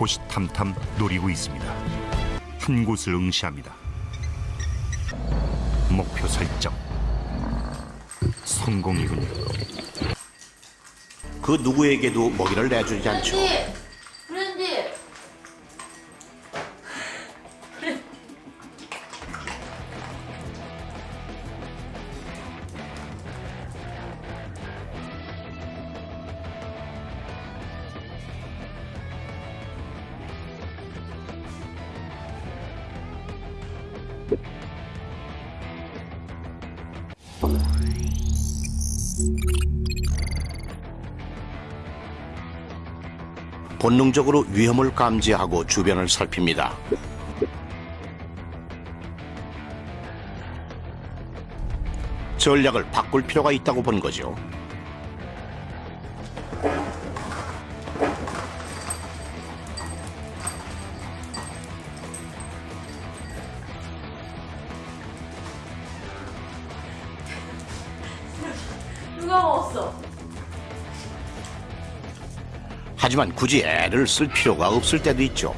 호시탐탐 노리고 있습니다. 한 곳을 응시합니다. 목표 설정. 성공이군요. 그 누구에게도 먹이를 내주지 않죠. 본능적으로 위험을 감지하고 주변을 살핍니다. 전략을 바꿀 필요가 있다고 본 거죠. 누가 먹었어? 하지만 굳이 애를 쓸 필요가 없을 때도 있죠.